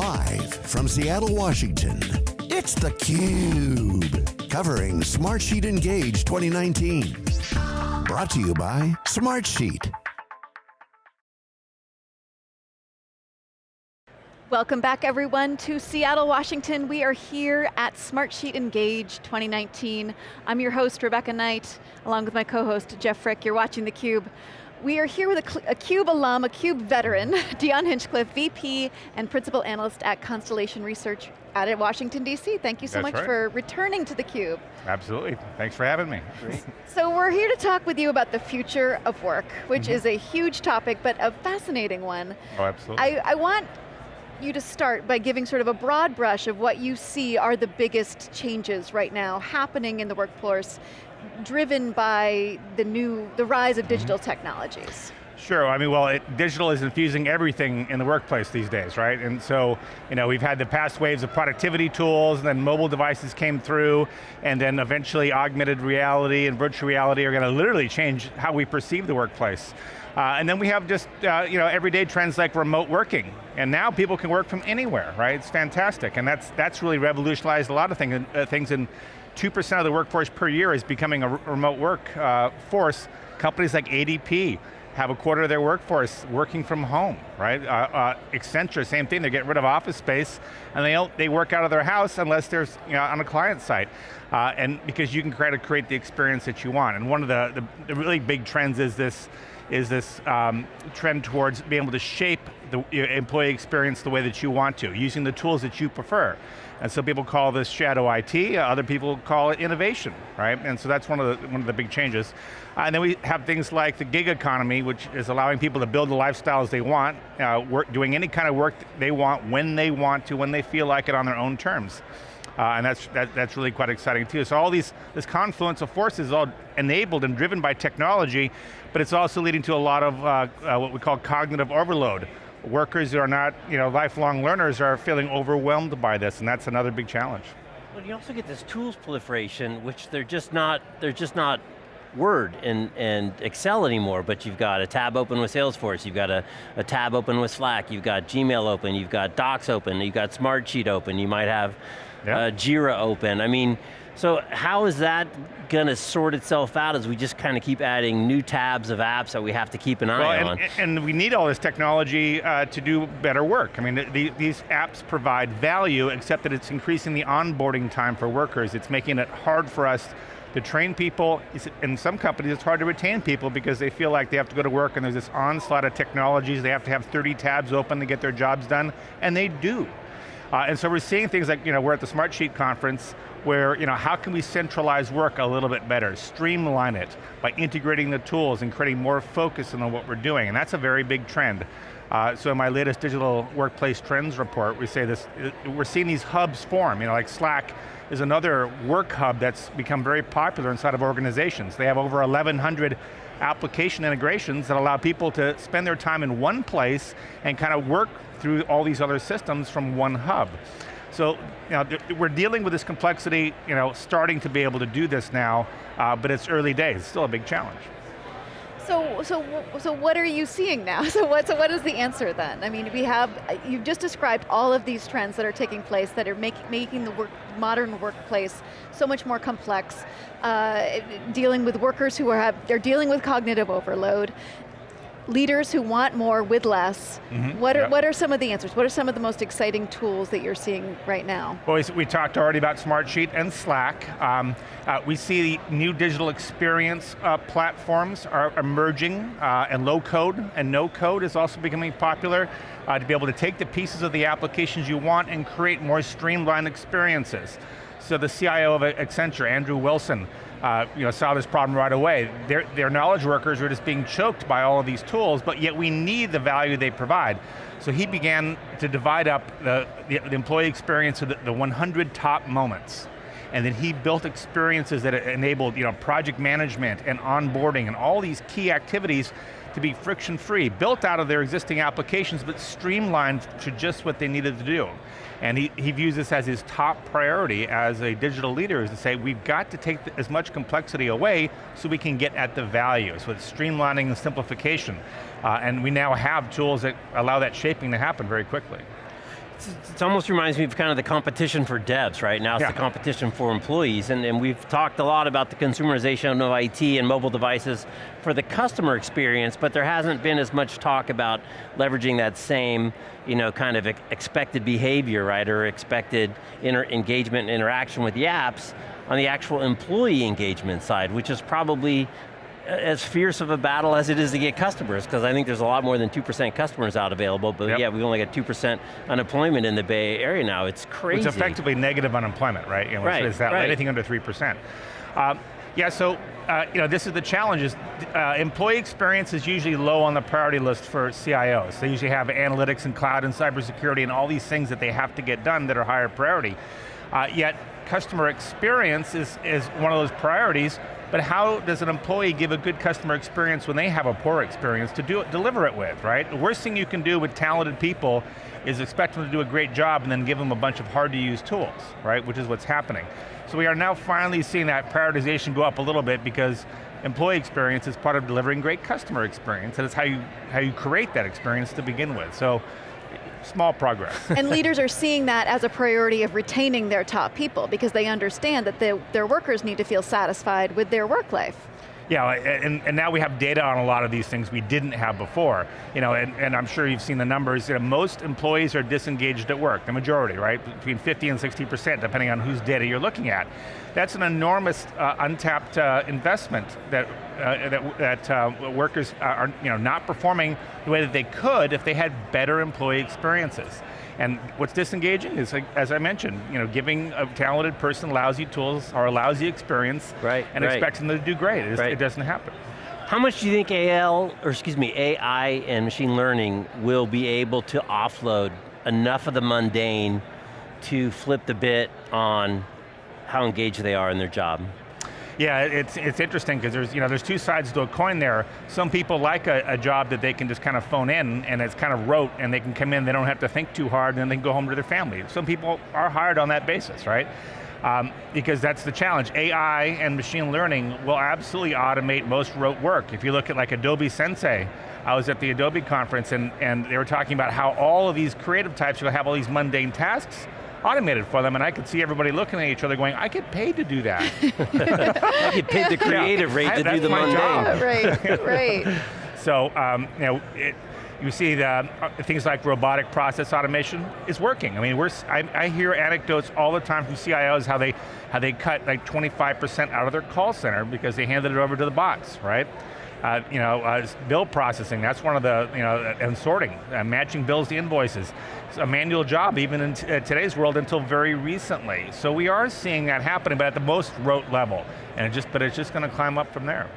Live from Seattle, Washington, it's theCUBE. Covering Smartsheet Engage 2019. Brought to you by Smartsheet. Welcome back everyone to Seattle, Washington. We are here at Smartsheet Engage 2019. I'm your host, Rebecca Knight, along with my co-host, Jeff Frick. You're watching theCUBE. We are here with a, a, CUBE alum, a CUBE veteran, Dion Hinchcliffe, VP and Principal Analyst at Constellation Research out at Washington, D.C. Thank you so That's much right. for returning to theCUBE. Absolutely, thanks for having me. So we're here to talk with you about the future of work, which Mm-hmm. is a huge topic, but a fascinating one. Oh, absolutely. I, I want you to start by giving sort of a broad brush of what you see are the biggest changes right now happening in the workforce, driven by the new, the rise of digital Mm-hmm. technologies. Sure, I mean, well, it, digital is infusing everything in the workplace these days, right? And so, you know, we've had the past waves of productivity tools, and then mobile devices came through, and then eventually augmented reality and virtual reality are going to literally change how we perceive the workplace. Uh, and then we have just, uh, you know, everyday trends like remote working. And now people can work from anywhere, right? It's fantastic, and that's, that's really revolutionized a lot of thing, uh, things, and 2% of the workforce per year is becoming a remote work uh, force. Companies like ADP, have a quarter of their workforce working from home, right? Uh, uh, Accenture, same thing, they get rid of office space and they, they work out of their house unless there's you know, on a client site. Uh, and because you can try create the experience that you want. And one of the, the, the really big trends is this, is this um, trend towards being able to shape the employee experience the way that you want to, using the tools that you prefer. And so people call this shadow IT, other people call it innovation, right? And so that's one of the, one of the big changes. Uh, and then we have things like the gig economy, which is allowing people to build the lifestyles they want, uh, work, doing any kind of work they want, when they want to, when they feel like it on their own terms. Uh, and that's, that, that's really quite exciting too. So all these, this confluence of forces is all enabled and driven by technology, but it's also leading to a lot of uh, uh, what we call cognitive overload. Workers who are not you know, lifelong learners are feeling overwhelmed by this, and that's another big challenge. Well, you also get this tools proliferation, which they're just not, they're just not Word and, and Excel anymore, but you've got a tab open with Salesforce, you've got a, a tab open with Slack, you've got Gmail open, you've got Docs open, you've got Smartsheet open, you might have Yeah. uh, Jira open. I mean, so how is that going to sort itself out as we just kind of keep adding new tabs of apps that we have to keep an eye Well, on? and, and we need all this technology uh, to do better work. I mean, the, the, these apps provide value, except that it's increasing the onboarding time for workers. It's making it hard for us to train people. In some companies, it's hard to retain people because they feel like they have to go to work and there's this onslaught of technologies. They have to have 30 tabs open to get their jobs done, and they do. Uh, and so we're seeing things like, you know, we're at the Smartsheet conference where, you know, how can we centralize work a little bit better, streamline it by integrating the tools and creating more focus on what we're doing, and that's a very big trend. Uh, so in my latest digital workplace trends report, we say this, uh, we're seeing these hubs form, you know, like Slack is another work hub that's become very popular inside of organizations. They have over 1,100 application integrations that allow people to spend their time in one place and kind of work through all these other systems from one hub. So, you know, we're dealing with this complexity, you know, starting to be able to do this now, uh, but it's early days, it's still a big challenge. So, so, so what are you seeing now? So what, so what is the answer then? I mean, we have, you've just described all of these trends that are taking place that are make, making the work, modern workplace so much more complex, uh, dealing with workers who are, have, they're dealing with cognitive overload, leaders who want more with less. Mhm, What, are, yeah. what are some of the answers? What are some of the most exciting tools that you're seeing right now? Well, we- we talked already about Smartsheet and Slack. Um, uh, we see new digital experience uh, platforms are emerging, uh, and low code and no code is also becoming popular uh, to be able to take the pieces of the applications you want and create more streamlined experiences. So the CIO of Accenture, Andrew Wilson, uh, you know, saw this problem right away. Their, their knowledge workers were just being choked by all of these tools, but yet we need the value they provide. So he began to divide up the, the, the employee experience of the, the 100 top moments. And then he built experiences that enabled you know, project management and onboarding and all these key activities to be friction-free, built out of their existing applications, but streamlined to just what they needed to do. And he, he views this as his top priority as a digital leader, is to say, we've got to take as much complexity away so we can get at the value. So it's streamlining and simplification. Uh, and we now have tools that allow that shaping to happen very quickly. It almost reminds me of kind of the competition for devs, right? Now it's Yeah. the competition for employees, and, and we've talked a lot about the consumerization of IT and mobile devices for the customer experience, but there hasn't been as much talk about leveraging that same, you know, kind of expected behavior, right, or expected inter engagement and interaction with the apps on the actual employee engagement side, which is probably as fierce of a battle as it is to get customers, because I think there's a lot more than 2% customers out available, but Yep. yeah, we've only got 2% unemployment in the Bay Area now, it's crazy. It's effectively negative unemployment, right? You know, Right, It's that, right. anything under 3%. Um, yeah, so uh, you know, this is the challenge is uh, employee experience is usually low on the priority list for CIOs. They usually have analytics and cloud and cybersecurity and all these things that they have to get done that are higher priority. Uh, yet customer experience is, is one of those priorities, but how does an employee give a good customer experience when they have a poor experience to do it, deliver it with, right? The worst thing you can do with talented people is expect them to do a great job and then give them a bunch of hard to use tools, right? Which is what's happening. So we are now finally seeing that prioritization go up a little bit because employee experience is part of delivering great customer experience, and it's how you, how you create that experience to begin with. So, small progress. and leaders are seeing that as a priority of retaining their top people because they understand that the, their workers need to feel satisfied with their work life. Yeah, and, and now we have data on a lot of these things we didn't have before. You know, and, and I'm sure you've seen the numbers, you know, most employees are disengaged at work, the majority, right? Between 50 and 60%, depending on whose data you're looking at. That's an enormous uh, untapped uh, investment that, uh, that, that uh, workers are you know, not performing the way that they could if they had better employee experiences. And what's disengaging is, like, as I mentioned, you know, giving a talented person lousy tools or a lousy experience Right, and right. expecting them to do great. It, Right. it doesn't happen. How much do you think AL, or excuse me, AI and machine learning will be able to offload enough of the mundane to flip the bit on how engaged they are in their job? Yeah, it's, it's interesting because there's, you know, there's two sides to a coin there. Some people like a, a job that they can just kind of phone in and it's kind of rote and they can come in, they don't have to think too hard and then they can go home to their family. Some people are hired on that basis, right? Um, because that's the challenge. AI and machine learning will absolutely automate most rote work. If you look at like Adobe Sensei, I was at the Adobe conference and, and they were talking about how all of these creative types will have all these mundane tasks automated for them and I could see everybody looking at each other going, I get paid to do that. I get paid the creative rate I- to do the my mundane. job. right, right. So, um, you know, it, you see the, uh, things like robotic process automation is working. I mean, we're, s- I, I hear anecdotes all the time from CIOs how they, how they cut like 25% out of their call center because they handed it over to the bots, right? Uh, you know, uh, bill processing, that's one of the, you know, and sorting, uh, matching bills to invoices. It's a manual job even in uh, today's world until very recently. So we are seeing that happening, but at the most rote level. And it just, but it's just going to climb up from there.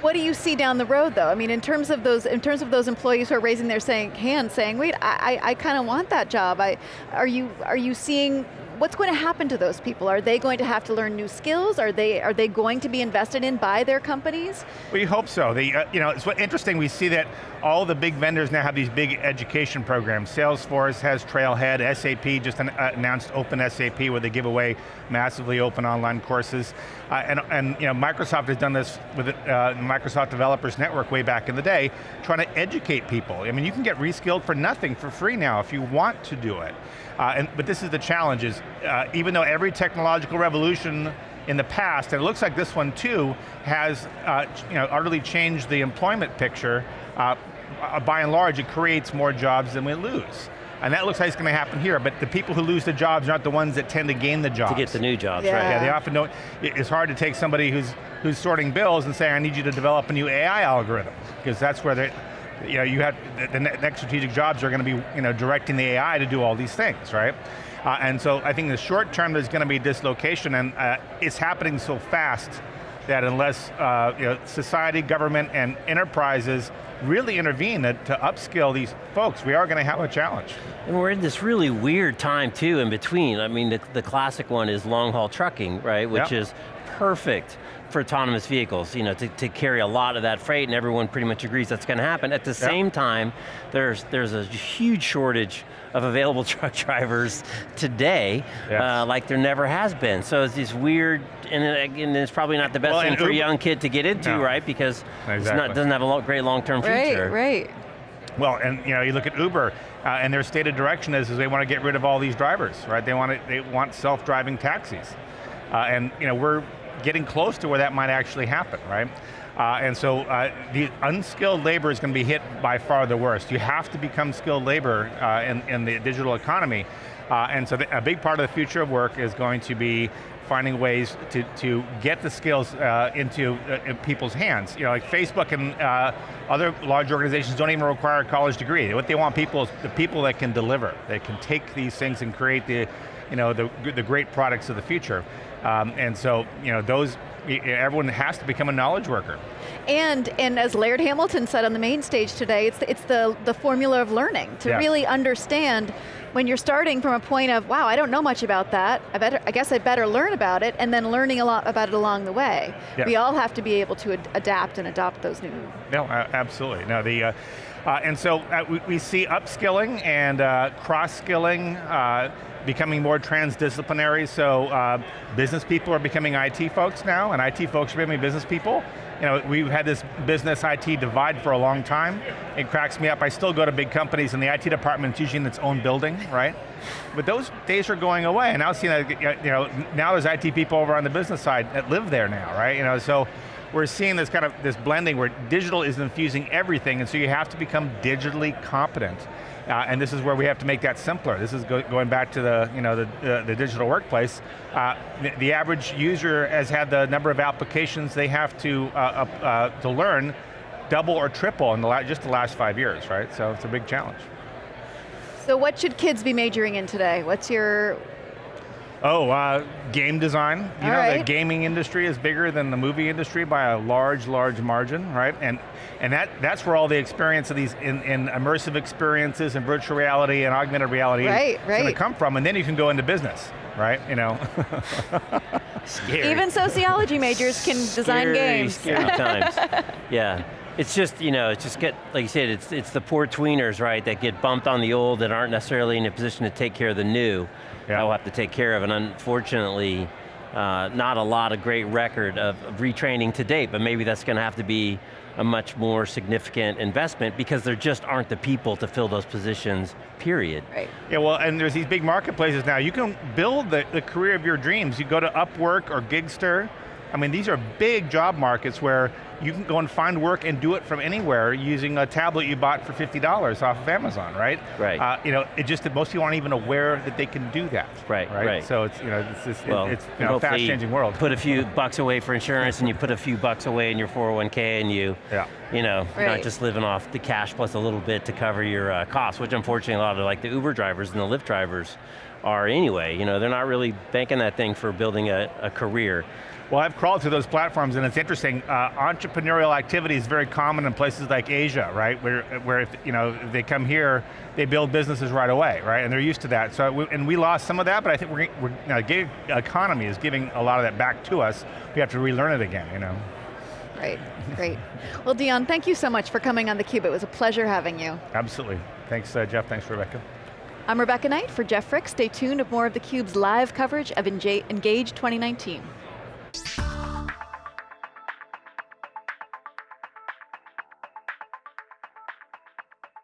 What do you see down the road though? I mean, in terms of those, in terms of those employees who are raising their saying, hands saying, wait, I, I, I kind of want that job. I, are, you, are you seeing, what's going to happen to those people? Are they going to have to learn new skills? Are they, are they going to be invested in by their companies? We hope so. The, uh, you know, it's interesting, we see that all the big vendors now have these big education programs. Salesforce has Trailhead, SAP just an, uh, announced Open SAP where they give away massively open online courses. Uh, and, and you know, Microsoft has done this with uh, Microsoft Developers Network way back in the day, trying to educate people. I mean, you can get reskilled for nothing, for free now, if you want to do it. Uh, and, but this is the challenge, is uh, even though every technological revolution in the past, and it looks like this one too, has uh, you know, utterly changed the employment picture. Uh, uh, by and large, it creates more jobs than we lose. And that looks like it's going to happen here, but the people who lose the jobs aren't the ones that tend to gain the jobs. To get the new jobs, Yeah. right? Yeah, they often don't, it's hard to take somebody who's, who's sorting bills and say, I need you to develop a new AI algorithm, because that's where they, you know, you have, the, the next strategic jobs are going to be, you know, directing the AI to do all these things, right? Uh, and so I think in the short term there's going to be dislocation, and uh, it's happening so fast that unless uh, you know, society, government, and enterprises really intervene to, to upskill these folks, we are going to have a challenge. And we're in this really weird time too in between. I mean, the, the classic one is long haul trucking, right? Which Yep. is perfect for autonomous vehicles, you know, to, to carry a lot of that freight and everyone pretty much agrees that's going to happen. At the same time, there's, there's a huge shortage of available truck drivers today, Yes. uh, like there never has been. So it's this weird, and, it- and it's probably not the best Well, thing and for a young kid to get into, No. right? Because it's Exactly. not, doesn't have a lo- great long-term future. Right, right. Well, and you know, you look at Uber, uh, and their stated direction is, is they want to get rid of all these drivers, right? They want, to, they want self-driving taxis. Uh, and you know, we're getting close to where that might actually happen, right? Uh, and so uh, the unskilled labor is going to be hit by far the worst. You have to become skilled labor uh, in, in, the digital economy. Uh, and so the, a big part of the future of work is going to be finding ways to, to get the skills uh, into uh, in people's hands. You know, like Facebook and other large organizations don't even require a college degree. What they want people is the people that can deliver, that can take these things and create the, you know, the, the great products of the future. Um, and so, you know, those, everyone has to become a knowledge worker. And, and as Laird Hamilton said on the main stage today, it's, it's the, the formula of learning, to yes. really understand when you're starting from a point of, wow, I don't know much about that, I, better, I guess I better learn about it, and then learning a lot about it along the way. Yeah. We all have to be able to ad adapt and adopt those new. No, absolutely. No, the, uh, uh, and so uh, we, we, see upskilling and uh, cross-skilling uh, becoming more transdisciplinary, so uh, business people are becoming IT folks now, and IT folks are becoming business people. You know, we've had this business IT divide for a long time. It cracks me up. I still go to big companies and the IT department is usually in its own building, right? But those days are going away, and now that, you know, now there's IT people over on the business side that live there now, right? You know, so we're seeing this kind of, this blending where digital is infusing everything, and so you have to become digitally competent. Uh, and this is where we have to make that simpler. This is go going back to the, you know, the, uh, the digital workplace. Uh, the, the, average user has had the number of applications they have to, uh, uh, to learn double or triple in the just the last five years, right? So it's a big challenge. So what should kids be majoring in today? What's your, Oh, uh, game design. You All know, right. the gaming industry is bigger than the movie industry by a large, large margin, right? And and that that's where all the experience of these in, in immersive experiences and virtual reality and augmented reality right, is right. going to come from, and then you can go into business, right? You know. scary. Even sociology majors can design scary, games. Scary times. Yeah. It's just, you know, it's just get, like you said, it's, it's the poor tweeners, right, that get bumped on the old that aren't necessarily in a position to take care of the new yeah. will have to take care of. And unfortunately, uh, not a lot of great record of, of retraining to date, but maybe that's going to have to be a much more significant investment because there just aren't the people to fill those positions, period. Right. Yeah, well, and there's these big marketplaces now. You can build the, the career of your dreams. You go to Upwork or Gigster. I mean, these are big job markets where you can go and find work and do it from anywhere using a tablet you bought for $50 off of Amazon, right? Right. Uh, you know, it just that most people aren't even aware that they can do that. Right, right. right. So it's, you know, it's, just, well, it's you know, fast changing world. Put a few bucks away for insurance and you put a few bucks away in your 401k and you, yeah. you know, right. not just living off the cash plus a little bit to cover your uh, costs, which unfortunately a lot of like the Uber drivers and the Lyft drivers are anyway. You know, they're not really banking that thing for building a, a career. Well, I've crawled through those platforms and it's interesting. Uh, entrepreneurial activity is very common in places like Asia, right? Where, where if, you know, if they come here, they build businesses right away, right? And they're used to that. So, we, and we lost some of that, but I think we're, we're you know, gig economy is giving a lot of that back to us. We have to relearn it again, you know? Great, great. Well, Dion, thank you so much for coming on theCUBE. It was a pleasure having you. Absolutely. Thanks, uh, Jeff. Thanks, Rebecca. I'm Rebecca Knight for Jeff Frick. Stay tuned for more of theCUBE's live coverage of Engage 2019. Oops.